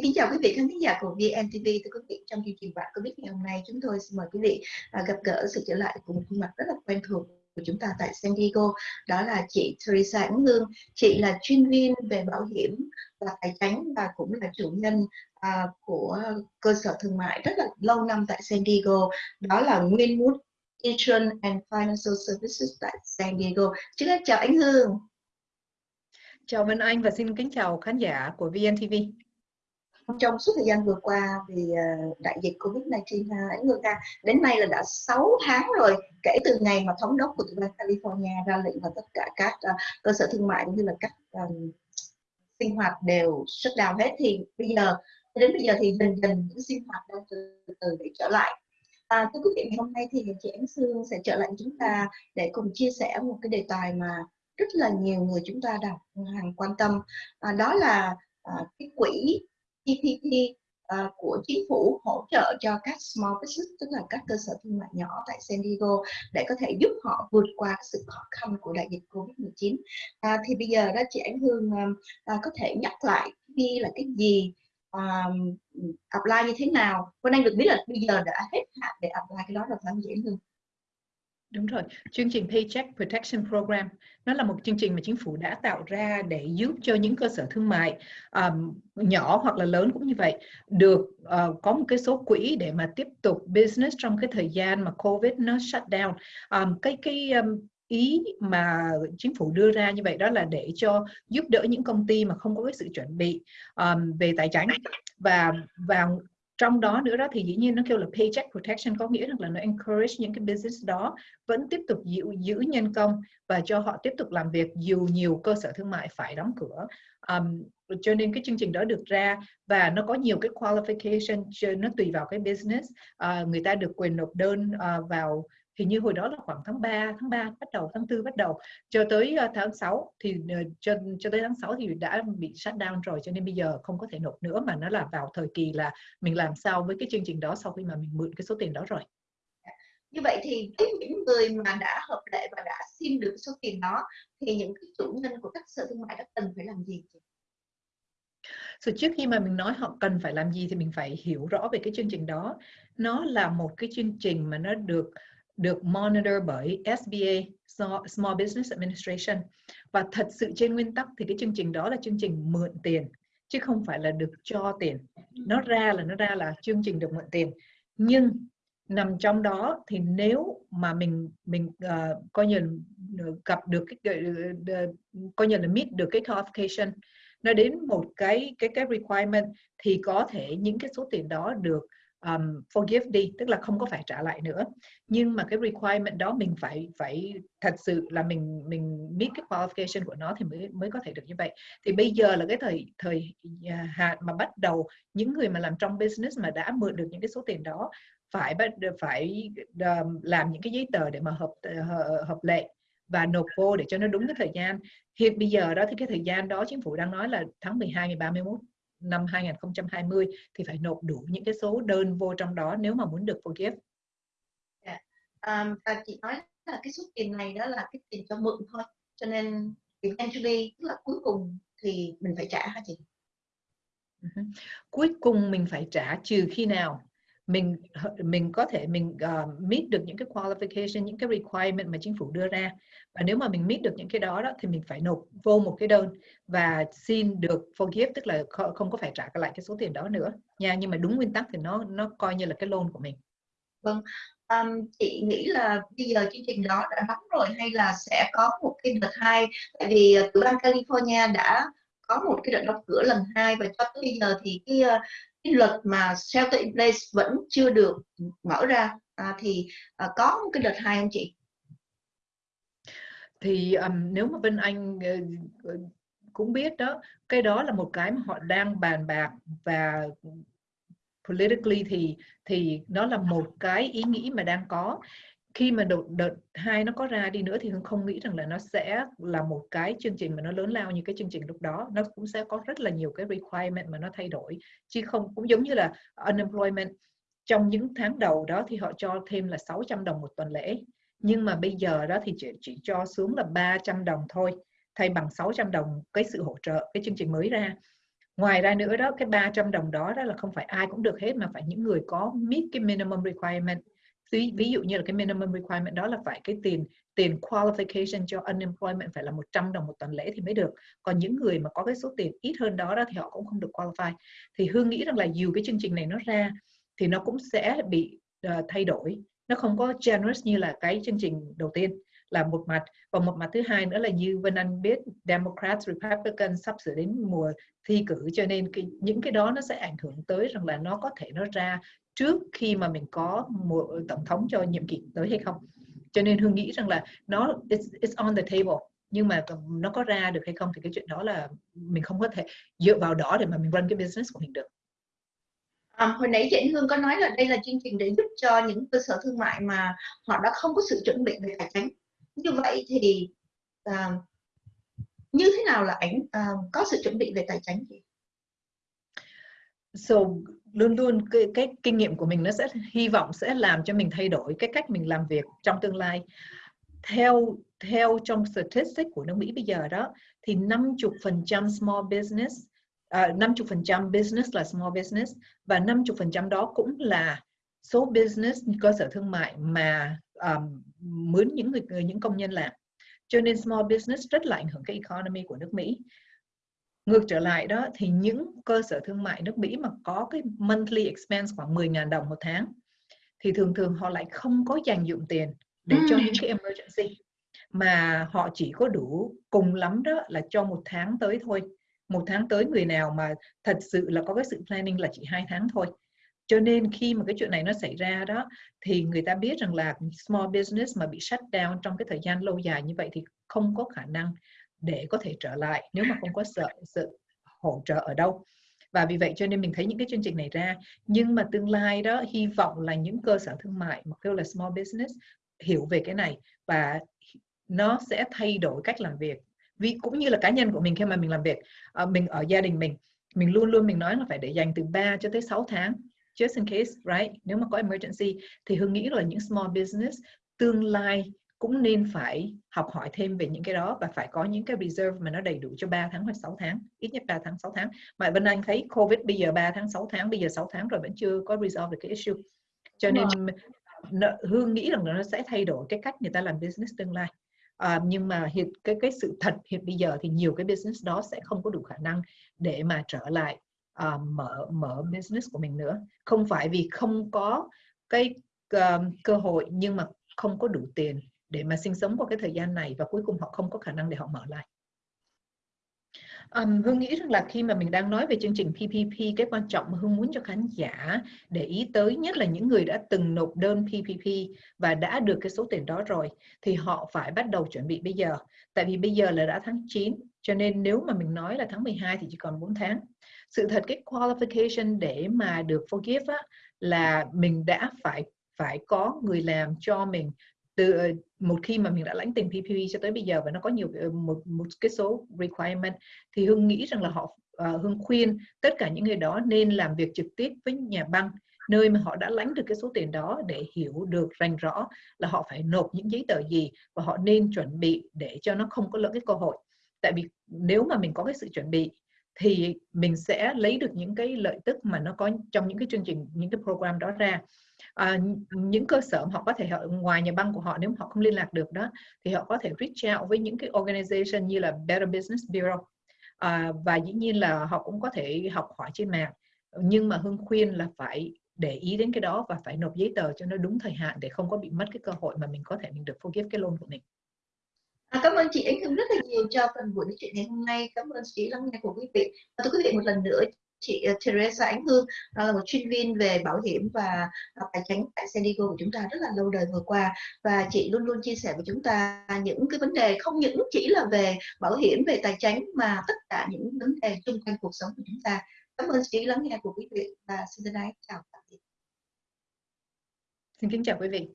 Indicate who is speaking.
Speaker 1: Xin kính chào quý vị khán giả của VNTV. Thưa quý vị, trong chương trình bạn có biết ngày hôm nay chúng tôi xin mời quý vị à, gặp gỡ sự trở lại của một khuôn mặt rất là quen thuộc của chúng ta tại San Diego. Đó là chị Teresa Ánh Hương. Chị là chuyên viên về bảo hiểm và tài chính và cũng là chủ nhân à, của cơ sở thương mại rất là lâu năm tại San Diego. Đó là Winwood Insurance and Financial Services tại San Diego. Trước hết chào Ánh Hương.
Speaker 2: Chào Vân Anh và xin kính chào khán giả của VNTV
Speaker 1: trong suốt thời gian vừa qua vì ờ, đại dịch Covid-19 ảnh hưởng ra đến nay là đã 6 tháng rồi kể từ ngày mà thống đốc của tiểu bang California ra lệnh và tất cả các ờ, cơ sở thương mại cũng như là các um, sinh hoạt đều shut down hết. Thì bây giờ đến bây giờ thì dần dần những sinh hoạt đang từ từ để trở lại. À, thưa quý vị ngày hôm nay thì chị Ánh Sương sẽ trở lại chúng ta để cùng chia sẻ một cái đề tài mà rất là nhiều người chúng ta đang hàng quan tâm. À, đó là à, cái quỹ PPP uh, ờ, của chính phủ hỗ trợ cho các small business tức là các cơ sở thương mại nhỏ tại San Diego để có thể giúp họ vượt qua sự khó khăn của đại dịch Covid-19 à, ờ, thì bây giờ đó chị Ánh Hương à, có thể nhắc lại đi là cái gì um, apply như thế nào? Cô Anh được biết là bây giờ đã hết hạn để apply cái đó rồi phải không chị Ánh Hương?
Speaker 2: Đúng rồi, chương trình Paycheck Protection Program nó là một chương trình mà chính phủ đã tạo ra để giúp cho những cơ sở thương mại um, nhỏ hoặc là lớn cũng như vậy được uh, có một cái số quỹ để mà tiếp tục business trong cái thời gian mà Covid nó shut down. Um, cái cái um, ý mà chính phủ đưa ra như vậy đó là để cho giúp đỡ những công ty mà không có cái sự chuẩn bị um, về tài chính và và trong đó nữa đó thì dĩ nhiên nó kêu là paycheck protection có nghĩa rằng là nó encourage những cái business đó vẫn tiếp tục giữ, giữ nhân công và cho họ tiếp tục làm việc dù nhiều cơ sở thương mại phải đóng cửa. Um, cho nên cái chương trình đó được ra và nó có nhiều cái qualification nó tùy vào cái business. Uh, người ta được quyền nộp đơn uh, vào thì như hồi đó là khoảng tháng 3, tháng 3 bắt đầu, tháng 4 bắt đầu cho tới uh, tháng 6 thì uh, cho cho tới tháng 6 thì đã bị shut down rồi cho nên bây giờ không có thể nộp nữa mà nó là vào thời kỳ là mình làm sao với cái chương trình đó sau khi mà mình mượn cái số tiền đó rồi.
Speaker 1: Như vậy thì với những người mà đã hợp lệ và đã xin được số tiền đó thì những cái chủ nhân của các sở thương mại đã cần phải làm gì?
Speaker 2: So, trước khi mà mình nói họ cần phải làm gì thì mình phải hiểu rõ về cái chương trình đó. Nó là một cái chương trình mà nó được được monitor bởi SBA Small Business Administration. Và thật sự trên nguyên tắc thì cái chương trình đó là chương trình mượn tiền chứ không phải là được cho tiền. Nó ra là nó ra là chương trình được mượn tiền. Nhưng nằm trong đó thì nếu mà mình mình uh, coi như gặp được cái uh, coi như là meet được cái qualification nó đến một cái cái cái requirement thì có thể những cái số tiền đó được um, forgive đi tức là không có phải trả lại nữa. Nhưng mà cái requirement đó mình phải phải thật sự là mình mình biết cái qualification của nó thì mới mới có thể được như vậy. Thì bây giờ là cái thời thời à, hạn mà bắt đầu những người mà làm trong business mà đã mượn được những cái số tiền đó phải bắt phải um, làm những cái giấy tờ để mà hợp ờ, hợp lệ và nộp vô để cho nó đúng cái thời gian. Hiện bây giờ đó thì cái thời gian đó chính phủ đang nói là tháng 12 ngày 31 năm 2020 thì phải nộp đủ những cái số đơn vô trong đó nếu mà muốn được forgive.
Speaker 1: Yeah. Um, và chị nói là cái số tiền này đó là cái tiền cho mượn thôi, cho nên eventually tức là cuối cùng thì mình phải trả hả chị?
Speaker 2: Uh-huh. Cuối cùng mình phải trả trừ khi nào mình mình có thể mình uh, meet được những cái qualification những cái requirement mà chính phủ đưa ra. Và nếu mà mình meet được những cái đó đó thì mình phải nộp vô một cái đơn và xin được forgive tức là không có phải trả lại cái số tiền đó nữa. Nha nhưng mà đúng nguyên tắc thì nó nó coi như là cái loan của mình.
Speaker 1: Vâng. Um, chị nghĩ là bây giờ chương trình đó đã đóng rồi hay là sẽ có một cái đợt hai? Tại vì ờ, tiểu bang California đã có một cái đợt đóng cửa lần hai và cho tới bây giờ thì cái ờ, cái luật mà shelter in place vẫn chưa được mở ra. À, thì à, có một cái đợt hai không chị?
Speaker 2: Thì um, nếu mà bên anh uh, cũng biết đó cái đó là một cái mà họ đang bàn bạc và politically thì thì nó là một cái ý nghĩ mà đang có khi mà đợt, đợt hai nó có ra đi nữa thì hương không nghĩ rằng là nó sẽ là một cái chương trình mà nó lớn lao như cái chương trình lúc đó. Nó cũng sẽ có rất là nhiều cái requirement mà nó thay đổi chứ không cũng giống như là unemployment. Trong những tháng đầu đó thì họ cho thêm là 600 đồng một tuần lễ nhưng mà bây giờ đó thì chỉ, chỉ cho xuống là 300 đồng thôi thay bằng 600 đồng cái sự hỗ trợ cái chương trình mới ra. Ngoài ra nữa đó cái 300 đồng đó đó là không phải ai cũng được hết mà phải những người có meet cái minimum requirement ví, ví dụ như là cái minimum requirement đó là phải cái tiền tiền qualification cho unemployment phải là 100 đồng một tuần lễ thì mới được. Còn những người mà có cái số tiền ít hơn đó đó thì họ cũng không được qualify. Thì hương nghĩ rằng là dù cái chương trình này nó ra thì nó cũng sẽ bị uh, thay đổi. Nó không có generous như là cái chương trình đầu tiên là một mặt. Và một mặt thứ hai nữa là như Vân Anh biết Democrats, Republicans sắp sửa đến mùa thi cử cho nên cái, những cái đó nó sẽ ảnh hưởng tới rằng là nó có thể nó ra trước khi mà mình có một tổng thống cho nhiệm kỳ tới hay không cho nên hương nghĩ rằng là nó it's, it's on the table nhưng mà nó có ra được hay không thì cái chuyện đó là mình không có thể dựa vào đó để mà mình run cái business của mình được
Speaker 1: À, hồi nãy chị Hương có nói là đây là chương trình để giúp cho những cơ sở thương mại mà họ đã không có sự chuẩn bị về tài chính. Như vậy thì uh, như thế nào là ảnh uh, có sự chuẩn bị về tài chính chị?
Speaker 2: So luôn luôn cái, cái kinh nghiệm của mình nó sẽ hy vọng sẽ làm cho mình thay đổi cái cách mình làm việc trong tương lai. Theo theo trong statistics của nước Mỹ bây giờ đó thì 50% small business uh, à, 50% business là small business và 50% đó cũng là số business cơ sở thương mại mà um, mướn những người những công nhân làm cho nên small business rất là ảnh hưởng cái economy của nước Mỹ ngược trở lại đó thì những cơ sở thương mại nước Mỹ mà có cái monthly expense khoảng 10.000 đồng một tháng thì thường thường họ lại không có dành dụng tiền để cho những cái emergency mà họ chỉ có đủ cùng lắm đó là cho một tháng tới thôi. Một tháng tới người nào mà thật sự là có cái sự planning là chỉ hai tháng thôi. Cho nên khi mà cái chuyện này nó xảy ra đó thì người ta biết rằng là small business mà bị shut down trong cái thời gian lâu dài như vậy thì không có khả năng để có thể trở lại nếu mà không có sự, sự hỗ trợ ở đâu. Và vì vậy cho nên mình thấy những cái chương trình này ra. Nhưng mà tương lai đó hy vọng là những cơ sở thương mại mà kêu là small business hiểu về cái này và nó sẽ thay đổi cách làm việc. Vì cũng như là cá nhân của mình khi mà mình làm việc ờ, mình ở gia đình mình mình luôn luôn mình nói là phải để dành từ 3 cho tới 6 tháng just in case right? Nếu mà có emergency thì hương nghĩ là những small business tương lai cũng nên phải học hỏi thêm về những cái đó và phải có những cái reserve mà nó đầy đủ cho 3 tháng hoặc 6 tháng ít nhất 3 tháng 6 tháng. Mà Vân Anh thấy Covid bây giờ 3 tháng 6 tháng bây giờ 6 tháng rồi vẫn chưa có resolve được cái issue. Cho nên Hương nghĩ rằng nó sẽ thay đổi cái cách người ta làm business tương lai. À, nhưng mà hiện cái cái sự thật hiện bây giờ thì nhiều cái business đó sẽ không có đủ khả năng để mà trở lại uh, mở mở business của mình nữa. Không phải vì không có cái uh, cơ hội nhưng mà không có đủ tiền để mà sinh sống qua cái thời gian này và cuối cùng họ không có khả năng để họ mở lại Um, Hương nghĩ rằng là khi mà mình đang nói về chương trình PPP, cái quan trọng mà Hương muốn cho khán giả để ý tới nhất là những người đã từng nộp đơn PPP và đã được cái số tiền đó rồi thì họ phải bắt đầu chuẩn bị bây giờ. Tại vì bây giờ là đã tháng 9 cho nên nếu mà mình nói là tháng 12 thì chỉ còn 4 tháng. Sự thật cái qualification để mà được forgive á, là mình đã phải phải có người làm cho mình từ ờ, một khi mà mình đã lãnh tiền PPP cho tới bây giờ và nó có nhiều ờ, một một cái số requirement thì hương nghĩ rằng là họ ờ, uh, hương khuyên tất cả những người đó nên làm việc trực tiếp với nhà băng nơi mà họ đã lãnh được cái số tiền đó để hiểu được rành rõ là họ phải nộp những giấy tờ gì và họ nên chuẩn bị để cho nó không có lỡ cái cơ hội. Tại vì nếu mà mình có cái sự chuẩn bị thì mình sẽ lấy được những cái lợi tức mà nó có trong những cái chương trình những cái program đó ra à, những cơ sở họ có thể họ, ngoài nhà băng của họ nếu họ không liên lạc được đó thì họ có thể reach out với những cái organization như là Better Business Bureau à, và dĩ nhiên là họ cũng có thể học hỏi trên mạng nhưng mà hương khuyên là phải để ý đến cái đó và phải nộp giấy tờ cho nó đúng thời hạn để không có bị mất cái cơ hội mà mình có thể mình được forgive cái loan của mình.
Speaker 1: À, cảm ơn chị Ánh Hương rất là nhiều cho phần buổi nói chuyện ngày hôm nay. Cảm ơn chị lắng nghe của quý vị. Và thưa quý vị một lần nữa chị ờ, Teresa Ánh Hương là một chuyên viên về bảo hiểm và à, tài chính tại San Diego của chúng ta rất là lâu đời vừa qua. Và chị luôn luôn chia sẻ với chúng ta những cái vấn đề không những chỉ là về bảo hiểm, về tài chính mà tất cả những vấn đề xung quanh cuộc sống của chúng ta. Cảm ơn chị lắng nghe của quý vị và xin thân ái chào tạm biệt.
Speaker 2: Xin kính chào quý vị.